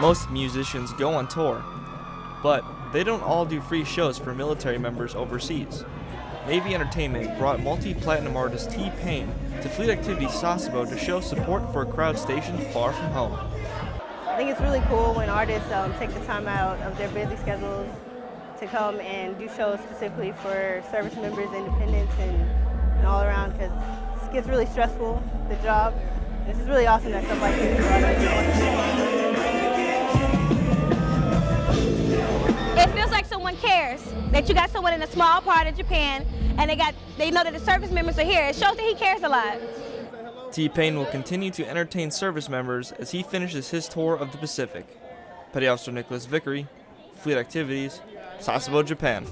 Most musicians go on tour, but they don't all do free shows for military members overseas. Navy Entertainment brought multi-platinum artist T-Pain to Fleet Activities Sasebo to show support for a crowd stationed far from home. I think it's really cool when artists um, take the time out of their busy schedules to come and do shows specifically for service members, independents, and, and all around because it gets really stressful, the job. This is really awesome that stuff like this someone cares that you got someone in a small part of Japan and they got they know that the service members are here. It shows that he cares a lot. T-Pain will continue to entertain service members as he finishes his tour of the Pacific. Petty Officer Nicholas Vickery, Fleet Activities, Sasebo, Japan.